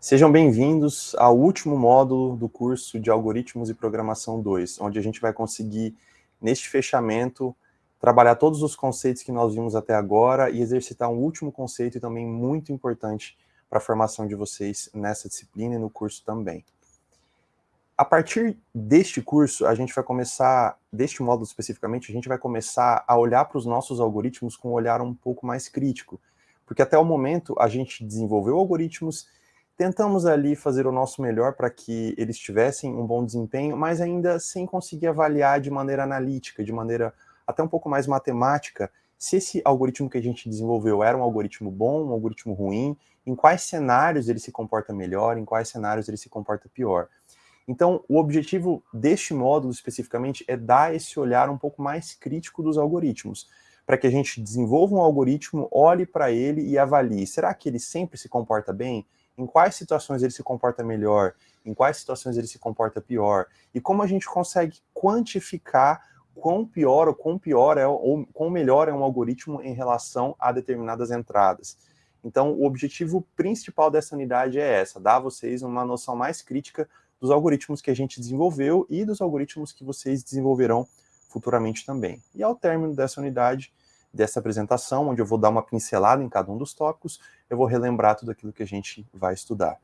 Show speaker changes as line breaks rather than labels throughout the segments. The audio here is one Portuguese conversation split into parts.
Sejam bem-vindos ao último módulo do curso de Algoritmos e Programação 2, onde a gente vai conseguir, neste fechamento, trabalhar todos os conceitos que nós vimos até agora e exercitar um último conceito e também muito importante para a formação de vocês nessa disciplina e no curso também. A partir deste curso, a gente vai começar, deste módulo especificamente, a gente vai começar a olhar para os nossos algoritmos com um olhar um pouco mais crítico, porque até o momento a gente desenvolveu algoritmos Tentamos ali fazer o nosso melhor para que eles tivessem um bom desempenho, mas ainda sem conseguir avaliar de maneira analítica, de maneira até um pouco mais matemática, se esse algoritmo que a gente desenvolveu era um algoritmo bom, um algoritmo ruim, em quais cenários ele se comporta melhor, em quais cenários ele se comporta pior. Então, o objetivo deste módulo especificamente é dar esse olhar um pouco mais crítico dos algoritmos, para que a gente desenvolva um algoritmo, olhe para ele e avalie, será que ele sempre se comporta bem? Em quais situações ele se comporta melhor, em quais situações ele se comporta pior, e como a gente consegue quantificar quão pior ou quão pior é, ou quão melhor é um algoritmo em relação a determinadas entradas. Então, o objetivo principal dessa unidade é essa, dar a vocês uma noção mais crítica dos algoritmos que a gente desenvolveu e dos algoritmos que vocês desenvolverão futuramente também. E ao término dessa unidade, dessa apresentação, onde eu vou dar uma pincelada em cada um dos tópicos, eu vou relembrar tudo aquilo que a gente vai estudar.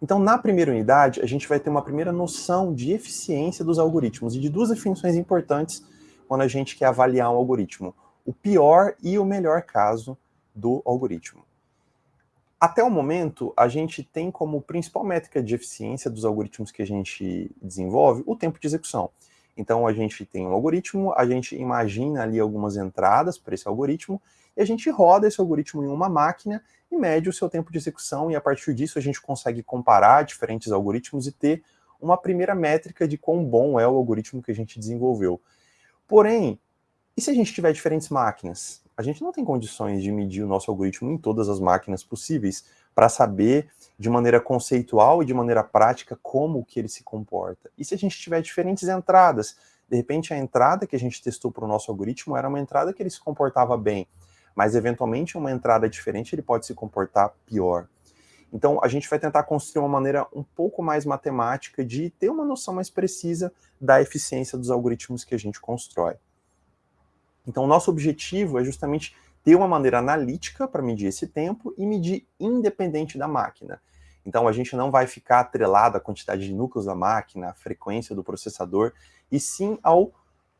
Então, na primeira unidade, a gente vai ter uma primeira noção de eficiência dos algoritmos e de duas definições importantes quando a gente quer avaliar um algoritmo. O pior e o melhor caso do algoritmo. Até o momento, a gente tem como principal métrica de eficiência dos algoritmos que a gente desenvolve o tempo de execução. Então a gente tem um algoritmo, a gente imagina ali algumas entradas para esse algoritmo, e a gente roda esse algoritmo em uma máquina e mede o seu tempo de execução, e a partir disso a gente consegue comparar diferentes algoritmos e ter uma primeira métrica de quão bom é o algoritmo que a gente desenvolveu. Porém, e se a gente tiver diferentes máquinas? A gente não tem condições de medir o nosso algoritmo em todas as máquinas possíveis para saber de maneira conceitual e de maneira prática como que ele se comporta. E se a gente tiver diferentes entradas? De repente a entrada que a gente testou para o nosso algoritmo era uma entrada que ele se comportava bem, mas eventualmente uma entrada diferente ele pode se comportar pior. Então a gente vai tentar construir uma maneira um pouco mais matemática de ter uma noção mais precisa da eficiência dos algoritmos que a gente constrói. Então nosso objetivo é justamente ter uma maneira analítica para medir esse tempo e medir independente da máquina. Então a gente não vai ficar atrelado à quantidade de núcleos da máquina, à frequência do processador, e sim ao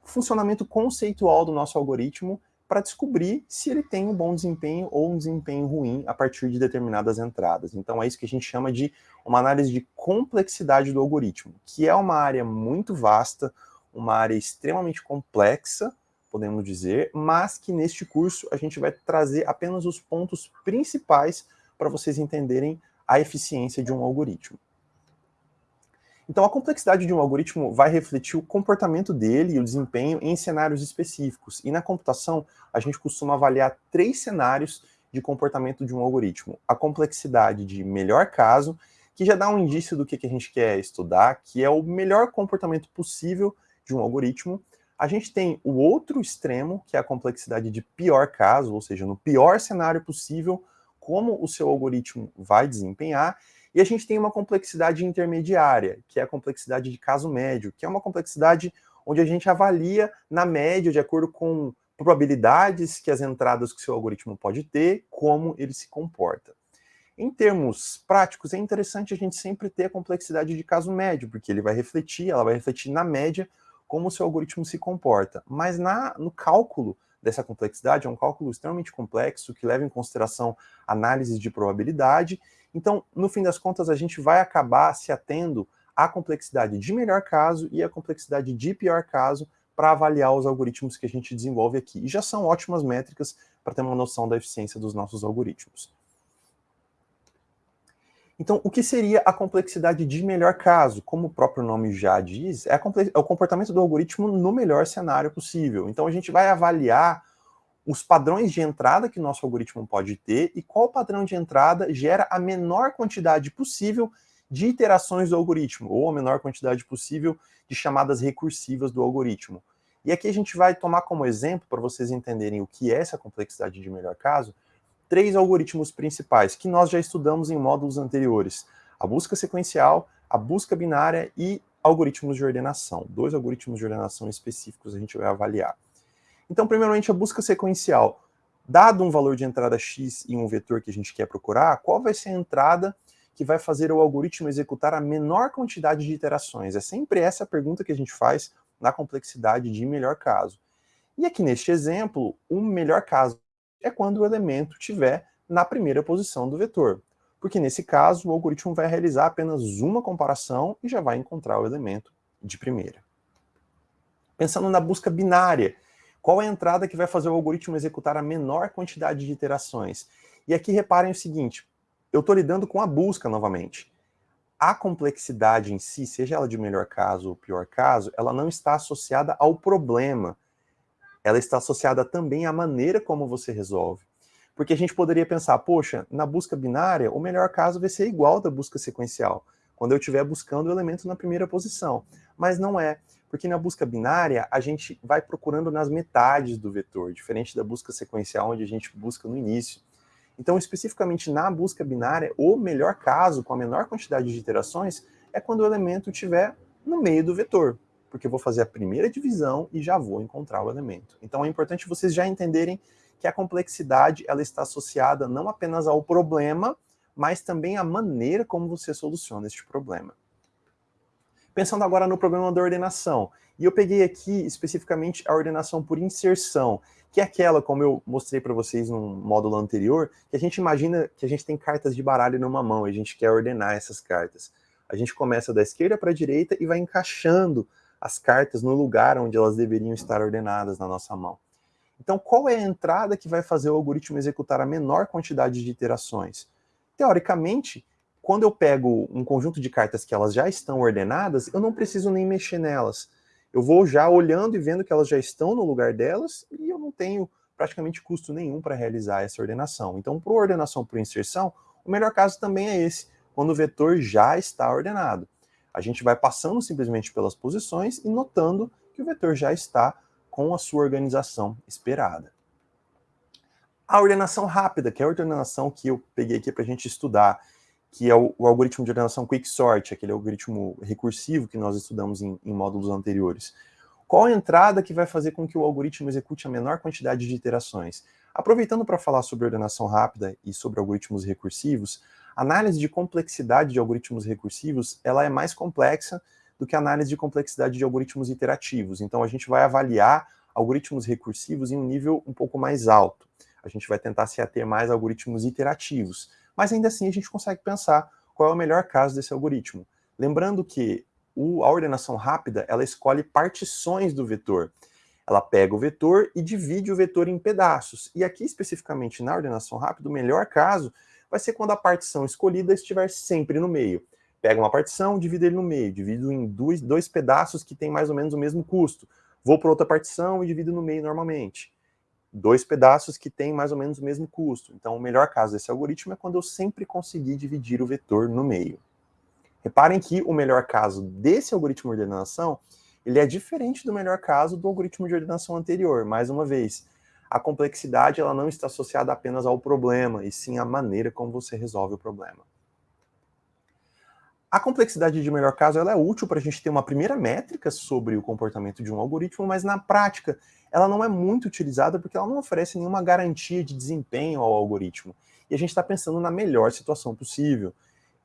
funcionamento conceitual do nosso algoritmo para descobrir se ele tem um bom desempenho ou um desempenho ruim a partir de determinadas entradas. Então é isso que a gente chama de uma análise de complexidade do algoritmo, que é uma área muito vasta, uma área extremamente complexa, podemos dizer, mas que neste curso a gente vai trazer apenas os pontos principais para vocês entenderem a eficiência de um algoritmo. Então, a complexidade de um algoritmo vai refletir o comportamento dele e o desempenho em cenários específicos. E na computação, a gente costuma avaliar três cenários de comportamento de um algoritmo. A complexidade de melhor caso, que já dá um indício do que, a gente quer estudar, que é o melhor comportamento possível de um algoritmo. A gente tem o outro extremo, que é a complexidade de pior caso, ou seja, no pior cenário possível, como o seu algoritmo vai desempenhar, e a gente tem uma complexidade intermediária, que é a complexidade de caso médio, que é uma complexidade onde a gente avalia na média, de acordo com probabilidades que as entradas que o seu algoritmo pode ter, como ele se comporta. Em termos práticos, é interessante a gente sempre ter a complexidade de caso médio, porque ele vai refletir, ela vai refletir na média como o seu algoritmo se comporta. Mas na, no cálculo dessa complexidade, é um cálculo extremamente complexo, que leva em consideração análises de probabilidade. Então, no fim das contas, a gente vai acabar se atendo à complexidade de melhor caso e à complexidade de pior caso para avaliar os algoritmos que a gente desenvolve aqui. E já são ótimas métricas para ter uma noção da eficiência dos nossos algoritmos. Então, o que seria a complexidade de melhor caso? Como o próprio nome já diz, é, é, o comportamento do algoritmo no melhor cenário possível. Então, a gente vai avaliar os padrões de entrada que nosso algoritmo pode ter e qual padrão de entrada gera a menor quantidade possível de iterações do algoritmo, ou a menor quantidade possível de chamadas recursivas do algoritmo. E aqui a gente vai tomar como exemplo, para vocês entenderem o que é essa complexidade de melhor caso, três algoritmos principais, que nós já estudamos em módulos anteriores. A busca sequencial, a busca binária e algoritmos de ordenação. Dois algoritmos de ordenação específicos a gente vai avaliar. Então, primeiramente, a busca sequencial. Dado um valor de entrada x e um vetor que a gente quer procurar, qual vai ser a entrada que vai fazer o algoritmo executar a menor quantidade de iterações? É sempre essa a pergunta que a gente faz na complexidade de melhor caso. E aqui neste exemplo, o melhor caso é quando o elemento estiver na primeira posição do vetor. Porque nesse caso, o algoritmo vai realizar apenas uma comparação e já vai encontrar o elemento de primeira. Pensando na busca binária, qual é a entrada que vai fazer o algoritmo executar a menor quantidade de iterações? E aqui reparem o seguinte, eu estou lidando com a busca novamente. A complexidade em si, seja ela de melhor caso ou pior caso, ela não está associada ao problema, ela está associada também à maneira como você resolve. Porque a gente poderia pensar, poxa, na busca binária, o melhor caso vai ser igual da busca sequencial, quando eu estiver buscando o elemento na primeira posição. Mas não é, porque na busca binária, a gente vai procurando nas metades do vetor, diferente da busca sequencial, onde a gente busca no início. Então, especificamente na busca binária, o melhor caso, com a menor quantidade de iterações, é quando o elemento estiver no meio do vetor porque eu vou fazer a primeira divisão e já vou encontrar o elemento. Então é importante vocês já entenderem que a complexidade ela está associada não apenas ao problema, mas também à maneira como você soluciona este problema. Pensando agora no problema da ordenação, e eu peguei aqui especificamente a ordenação por inserção, que é aquela, como eu mostrei para vocês no módulo anterior, que a gente imagina que a gente tem cartas de baralho numa mão e a gente quer ordenar essas cartas. A gente começa da esquerda para a direita e vai encaixando as cartas no lugar onde elas deveriam estar ordenadas na nossa mão. Então, qual é a entrada que vai fazer o algoritmo executar a menor quantidade de iterações? Teoricamente, quando eu pego um conjunto de cartas que elas já estão ordenadas, eu não preciso nem mexer nelas. Eu vou já olhando e vendo que elas já estão no lugar delas e eu não tenho praticamente custo nenhum para realizar essa ordenação. Então, para ordenação por inserção, o melhor caso também é esse, quando o vetor já está ordenado. A gente vai passando simplesmente pelas posições e notando que o vetor já está com a sua organização esperada. A ordenação rápida, que é a ordenação que eu peguei aqui para a gente estudar, que é o, o, algoritmo de ordenação Quicksort, aquele algoritmo recursivo que nós estudamos em, em módulos anteriores. Qual a entrada que vai fazer com que o algoritmo execute a menor quantidade de iterações? Aproveitando para falar sobre ordenação rápida e sobre algoritmos recursivos, análise de complexidade de algoritmos recursivos, ela é mais complexa do que a análise de complexidade de algoritmos iterativos. Então a gente vai avaliar algoritmos recursivos em um nível um pouco mais alto. A gente vai tentar se ater mais a algoritmos iterativos. Mas ainda assim a gente consegue pensar qual é o melhor caso desse algoritmo. Lembrando que o, a ordenação rápida, ela escolhe partições do vetor. Ela pega o vetor e divide o vetor em pedaços. E aqui, especificamente na ordenação rápida, o melhor caso vai ser quando a partição escolhida estiver sempre no meio. Pega uma partição, divide ele no meio, divido em dois, dois pedaços que têm mais ou menos o mesmo custo. Vou para outra partição e divido no meio normalmente. Dois pedaços que têm mais ou menos o mesmo custo. Então, o melhor caso desse algoritmo é quando eu sempre conseguir dividir o vetor no meio. Reparem que o melhor caso desse algoritmo de ordenação, ele é diferente do melhor caso do algoritmo de ordenação anterior. Mais uma vez, a complexidade ela não está associada apenas ao problema, e sim à maneira como você resolve o problema. A complexidade de melhor caso ela é útil para a gente ter uma primeira métrica sobre o comportamento de um algoritmo, mas na prática ela não é muito utilizada porque ela não oferece nenhuma garantia de desempenho ao algoritmo. E a gente está pensando na melhor situação possível.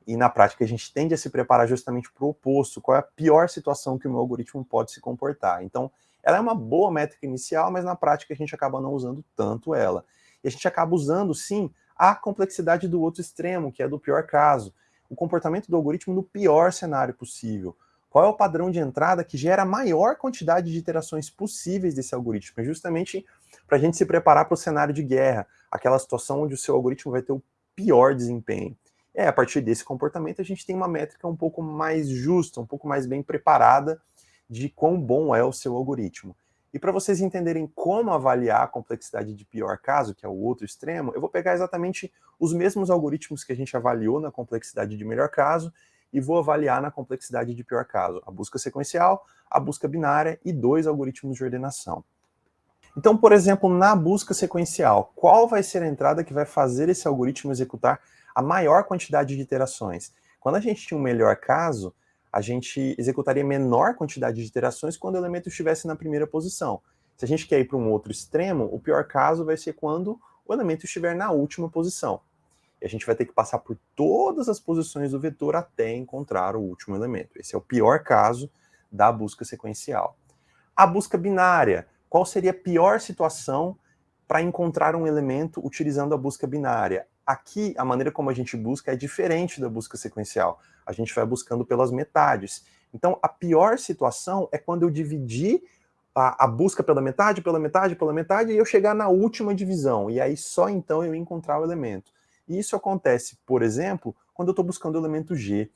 E na prática a gente tende a se preparar justamente para o oposto, qual é a pior situação que o meu algoritmo pode se comportar. Então, ela é uma boa métrica inicial, mas na prática a gente acaba não usando tanto ela. E a gente acaba usando, sim, a complexidade do outro extremo, que é do pior caso. O comportamento do algoritmo no pior cenário possível. Qual é o padrão de entrada que gera a maior quantidade de iterações possíveis desse algoritmo? É justamente para a gente se preparar para o cenário de guerra, aquela situação onde o seu algoritmo vai ter o pior desempenho. É, a partir desse comportamento a gente tem uma métrica um pouco mais justa, um pouco mais bem preparada de quão bom é o seu algoritmo. E para vocês entenderem como avaliar a complexidade de pior caso, que é o outro extremo, eu vou pegar exatamente os mesmos algoritmos que a gente avaliou na complexidade de melhor caso e vou avaliar na complexidade de pior caso, a busca sequencial, a busca binária e dois algoritmos de ordenação. Então, por exemplo, na busca sequencial, qual vai ser a entrada que vai fazer esse algoritmo executar a maior quantidade de iterações? Quando a gente tinha um melhor caso, a gente executaria menor quantidade de iterações quando o elemento estivesse na primeira posição. Se a gente quer ir para um outro extremo, o pior caso vai ser quando o elemento estiver na última posição. E a gente vai ter que passar por todas as posições do vetor até encontrar o último elemento. Esse é o pior caso da busca sequencial. A busca binária. Qual seria a pior situação para encontrar um elemento utilizando a busca binária? Aqui, a maneira como a gente busca é diferente da busca sequencial. A gente vai buscando pelas metades. Então, a pior situação é quando eu dividir a, a, busca pela metade, pela metade, pela metade, e eu chegar na última divisão. E aí só então eu encontrar o elemento. E isso acontece, por exemplo, quando eu estou buscando o elemento G.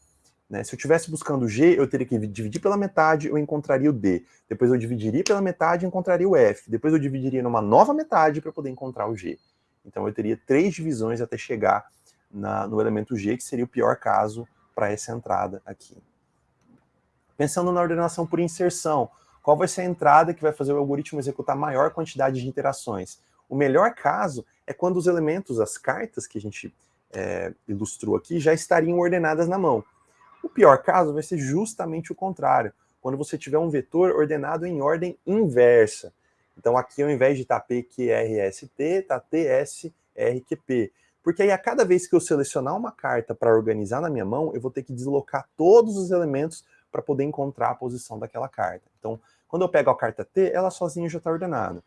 Né? Se eu estivesse buscando G, eu teria que dividir pela metade, eu encontraria o D. Depois eu dividiria pela metade encontraria o F. Depois eu dividiria numa nova metade para poder encontrar o G. Então eu teria três divisões até chegar na, no elemento G, que seria o pior caso para essa entrada aqui. Pensando na ordenação por inserção, qual vai ser a entrada que vai fazer o algoritmo executar maior quantidade de interações? O melhor caso é quando os elementos, as cartas que a gente é, ilustrou aqui, já estariam ordenadas na mão. O pior caso vai ser justamente o contrário, quando você tiver um vetor ordenado em ordem inversa. Então aqui ao invés de estar tá PQRST, está TSRQP. Porque aí a cada vez que eu selecionar uma carta para organizar na minha mão, eu vou ter que deslocar todos os elementos para poder encontrar a posição daquela carta. Então, quando eu pego a carta T, ela sozinha já está ordenada.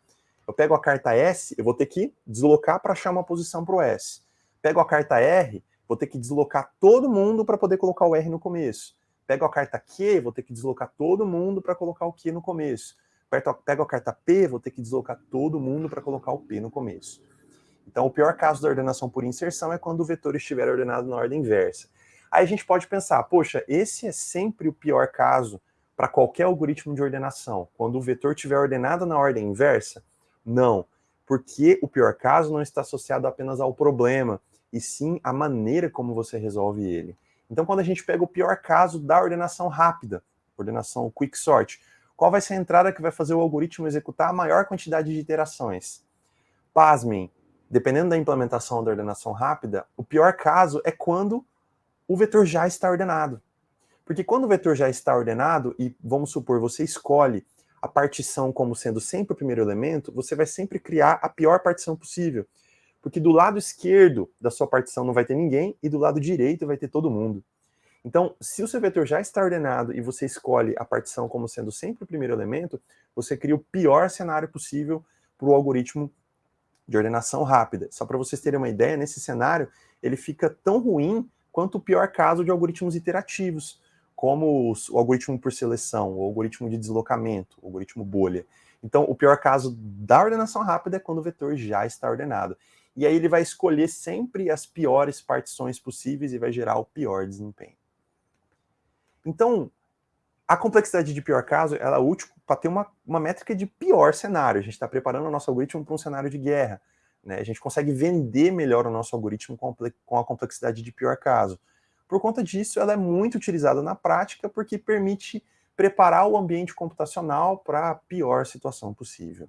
Eu pego a carta S, eu vou ter que deslocar para achar uma posição para o S. Pego a carta R, vou ter que deslocar todo mundo para poder colocar o R no começo. Pego a carta Q, vou ter que deslocar todo mundo para colocar o Q no começo. Pego a carta P, vou ter que deslocar todo mundo para colocar o P no começo. Então, o pior caso da ordenação por inserção é quando o vetor estiver ordenado na ordem inversa. Aí a gente pode pensar, poxa, esse é sempre o pior caso para qualquer algoritmo de ordenação, quando o vetor estiver ordenado na ordem inversa? Não, porque o pior caso não está associado apenas ao problema, e sim à maneira como você resolve ele. Então, quando a gente pega o pior caso da ordenação rápida, ordenação quick sort, qual vai ser a entrada que vai fazer o algoritmo executar a maior quantidade de iterações? Pasmem, dependendo da implementação da ordenação rápida, o pior caso é quando o vetor já está ordenado. Porque quando o vetor já está ordenado, e vamos supor, você escolhe a partição como sendo sempre o primeiro elemento, você vai sempre criar a pior partição possível. Porque do lado esquerdo da sua partição não vai ter ninguém, e do lado direito vai ter todo mundo. Então, se o seu vetor já está ordenado e você escolhe a partição como sendo sempre o primeiro elemento, você cria o pior cenário possível para o algoritmo de ordenação rápida. Só para vocês terem uma ideia, nesse cenário, ele fica tão ruim quanto o pior caso de algoritmos iterativos, como o algoritmo por seleção, o algoritmo de deslocamento, o algoritmo bolha. Então, o pior caso da ordenação rápida é quando o vetor já está ordenado. E aí ele vai escolher sempre as piores partições possíveis e vai gerar o pior desempenho. Então, a complexidade de pior caso ela é útil para ter uma, uma métrica de pior cenário. A gente está preparando o nosso algoritmo para um cenário de guerra. Né? A gente consegue vender melhor o nosso algoritmo com a complexidade de pior caso. Por conta disso, ela é muito utilizada na prática porque permite preparar o ambiente computacional para a pior situação possível.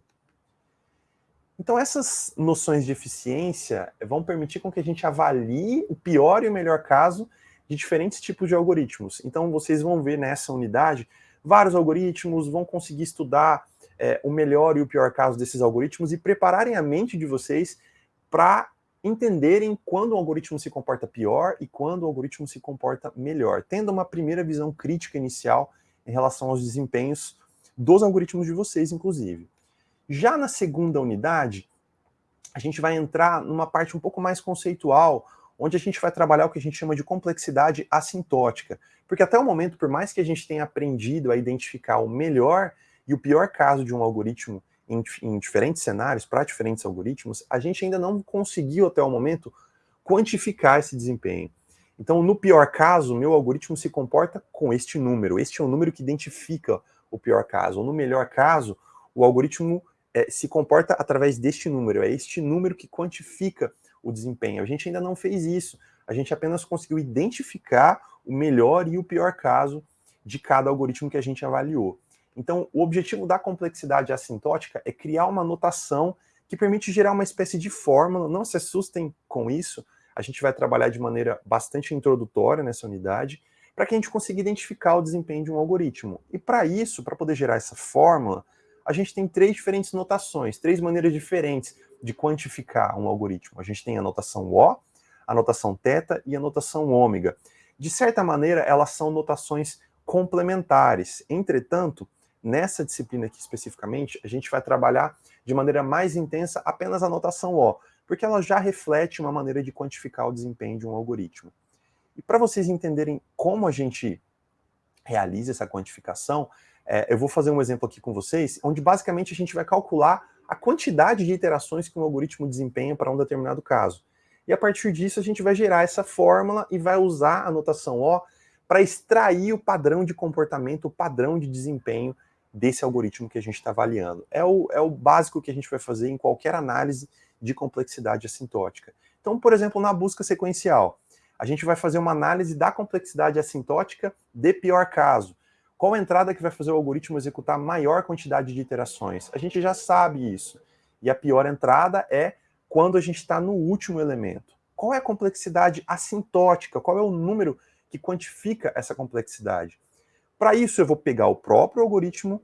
Então essas noções de eficiência vão permitir com que a gente avalie o pior e o melhor caso de diferentes tipos de algoritmos. Então vocês vão ver nessa unidade vários algoritmos, vão conseguir estudar é, o melhor e o pior caso desses algoritmos e prepararem a mente de vocês para entenderem quando o algoritmo se comporta pior e quando o algoritmo se comporta melhor, tendo uma primeira visão crítica inicial em relação aos desempenhos dos algoritmos de vocês, inclusive. Já na segunda unidade, a gente vai entrar numa parte um pouco mais conceitual, onde a gente vai trabalhar o que a gente chama de complexidade assintótica. Porque até o momento, por mais que a gente tenha aprendido a identificar o melhor e o pior caso de um algoritmo em, em diferentes cenários, para diferentes algoritmos, a gente ainda não conseguiu até o momento quantificar esse desempenho. Então, no pior caso, meu algoritmo se comporta com este número. Este é o número que identifica o pior caso. No melhor caso, o algoritmo é, se comporta através deste número. É este número que quantifica o desempenho. A gente ainda não fez isso. A gente apenas conseguiu identificar o melhor e o pior caso de cada algoritmo que a gente avaliou. Então, o objetivo da complexidade assintótica é criar uma notação que permite gerar uma espécie de fórmula, não se assustem com isso, a gente vai trabalhar de maneira bastante introdutória nessa unidade, para que a gente consiga identificar o desempenho de um algoritmo. E para isso, para poder gerar essa fórmula, a gente tem três diferentes notações, três maneiras diferentes de quantificar um algoritmo. A gente tem a notação O, a notação θ e a notação ômega. De certa maneira, elas são notações complementares. Entretanto, nessa disciplina aqui especificamente, a gente vai trabalhar de maneira mais intensa apenas a notação O, porque ela já reflete uma maneira de quantificar o desempenho de um algoritmo. E para vocês entenderem como a gente realiza essa quantificação, é, eu vou fazer um exemplo aqui com vocês, onde basicamente a gente vai calcular a quantidade de iterações que um algoritmo desempenha para um determinado caso. E a partir disso a gente vai gerar essa fórmula e vai usar a notação O para extrair o padrão de comportamento, o padrão de desempenho desse algoritmo que a gente está avaliando. É o, é o básico que a gente vai fazer em qualquer análise de complexidade assintótica. Então, por exemplo, na busca sequencial, a gente vai fazer uma análise da complexidade assintótica de pior caso. Qual a entrada que vai fazer o algoritmo executar maior quantidade de iterações? A gente já sabe isso. E a pior entrada é quando a gente está no último elemento. Qual é a complexidade assintótica? Qual é o número que quantifica essa complexidade? Para isso, eu vou pegar o próprio algoritmo,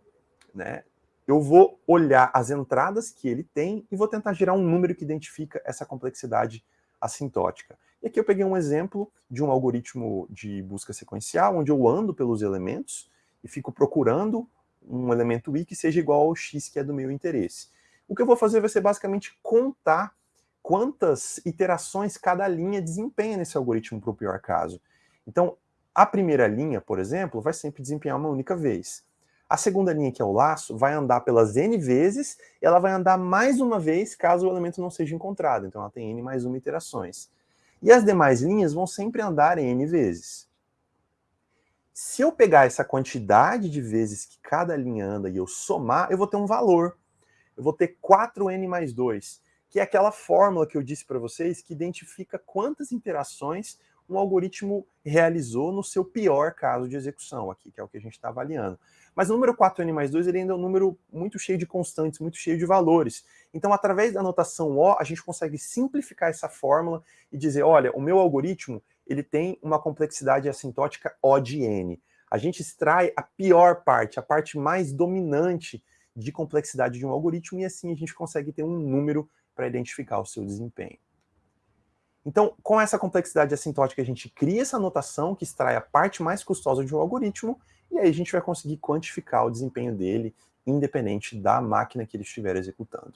né, eu vou olhar as entradas que ele tem e vou tentar gerar um número que identifica essa complexidade assintótica. E aqui eu peguei um exemplo de um algoritmo de busca sequencial, onde eu ando pelos elementos e fico procurando um elemento i que seja igual ao x que é do meu interesse. O que eu vou fazer vai ser basicamente contar quantas iterações cada linha desempenha nesse algoritmo para o pior caso. Então, a primeira linha, por exemplo, vai sempre desempenhar uma única vez. A segunda linha, que é o laço, vai andar pelas n vezes, e ela vai andar mais uma vez caso o elemento não seja encontrado. Então ela tem n mais uma iterações. E as demais linhas vão sempre andar n vezes. Se eu pegar essa quantidade de vezes que cada linha anda e eu somar, eu vou ter um valor. Eu vou ter 4n mais 2, que é aquela fórmula que eu disse para vocês que identifica quantas interações um algoritmo realizou no seu pior caso de execução aqui, que é o que a gente está avaliando. Mas o número 4n mais 2 ele ainda é um número muito cheio de constantes, muito cheio de valores. Então, através da notação O, a gente consegue simplificar essa fórmula e dizer, olha, o meu algoritmo ele tem uma complexidade assintótica O de n. A gente extrai a pior parte, a parte mais dominante de complexidade de um algoritmo, e assim a gente consegue ter um número para identificar o seu desempenho. Então, com essa complexidade assintótica, a gente cria essa notação que extrai a parte mais custosa de um algoritmo, e aí a gente vai conseguir quantificar o desempenho dele, independente da máquina que ele estiver executando.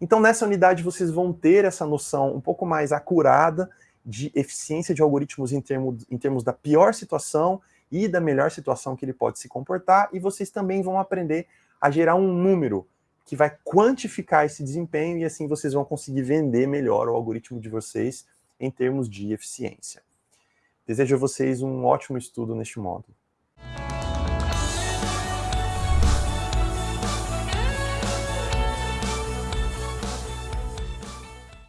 Então, nessa unidade, vocês vão ter essa noção um pouco mais acurada de eficiência de algoritmos em, termo, em termos da pior situação e da melhor situação que ele pode se comportar, e vocês também vão aprender a gerar um número que vai quantificar esse desempenho e assim vocês vão conseguir vender melhor o algoritmo de vocês em termos de eficiência. Desejo a vocês um ótimo estudo neste módulo.